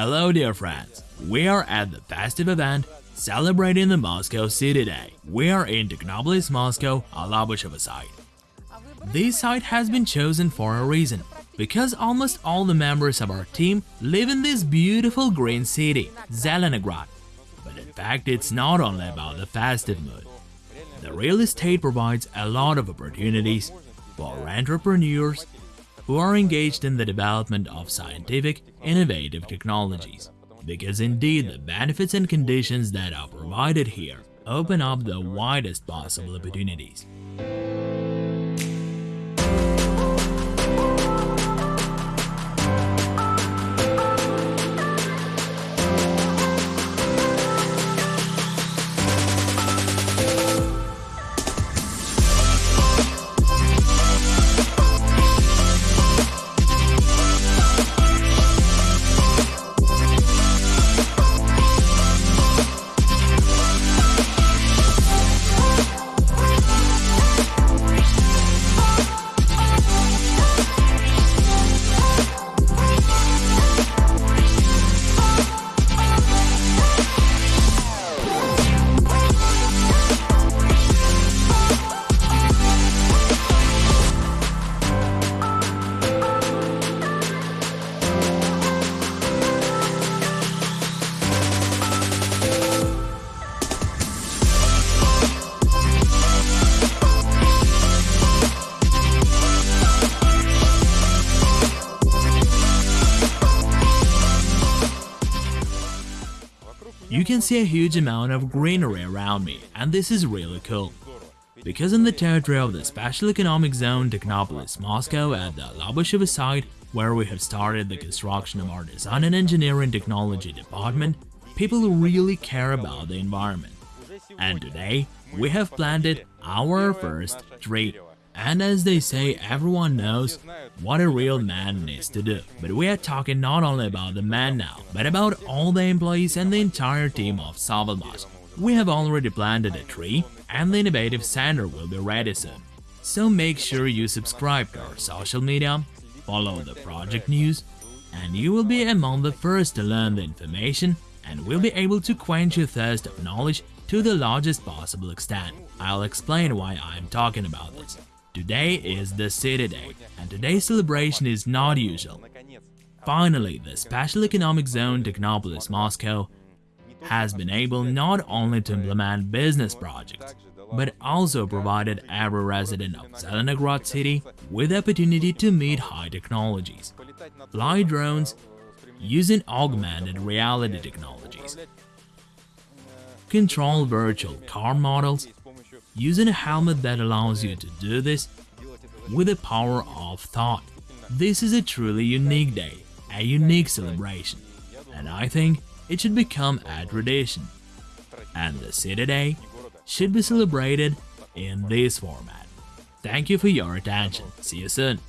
Hello dear friends, we are at the festive event celebrating the Moscow City Day. We are in Technopolis, Moscow, Alabushevo site. This site has been chosen for a reason, because almost all the members of our team live in this beautiful green city, Zelenograd. But in fact, it's not only about the festive mood. The real estate provides a lot of opportunities for entrepreneurs who are engaged in the development of scientific, innovative technologies. Because indeed the benefits and conditions that are provided here open up the widest possible opportunities. You can see a huge amount of greenery around me, and this is really cool. Because in the territory of the Special Economic Zone Technopolis, Moscow at the Alabushevo site, where we have started the construction of our Design and Engineering Technology department, people really care about the environment. And today, we have planted our first tree. And as they say, everyone knows what a real man needs to do. But we are talking not only about the man now, but about all the employees and the entire team of Savalmash. We have already planted a tree, and the innovative center will be ready soon. So make sure you subscribe to our social media, follow the project news, and you will be among the first to learn the information and will be able to quench your thirst of knowledge to the largest possible extent. I'll explain why I'm talking about this. Today is the City Day, and today's celebration is not usual. Finally, the Special Economic Zone Technopolis Moscow has been able not only to implement business projects, but also provided every resident of Zelenograd city with the opportunity to meet high technologies, fly drones, using augmented reality technologies, control virtual car models, using a helmet that allows you to do this with the power of thought. This is a truly unique day, a unique celebration, and I think it should become a tradition. And the City Day should be celebrated in this format. Thank you for your attention. See you soon.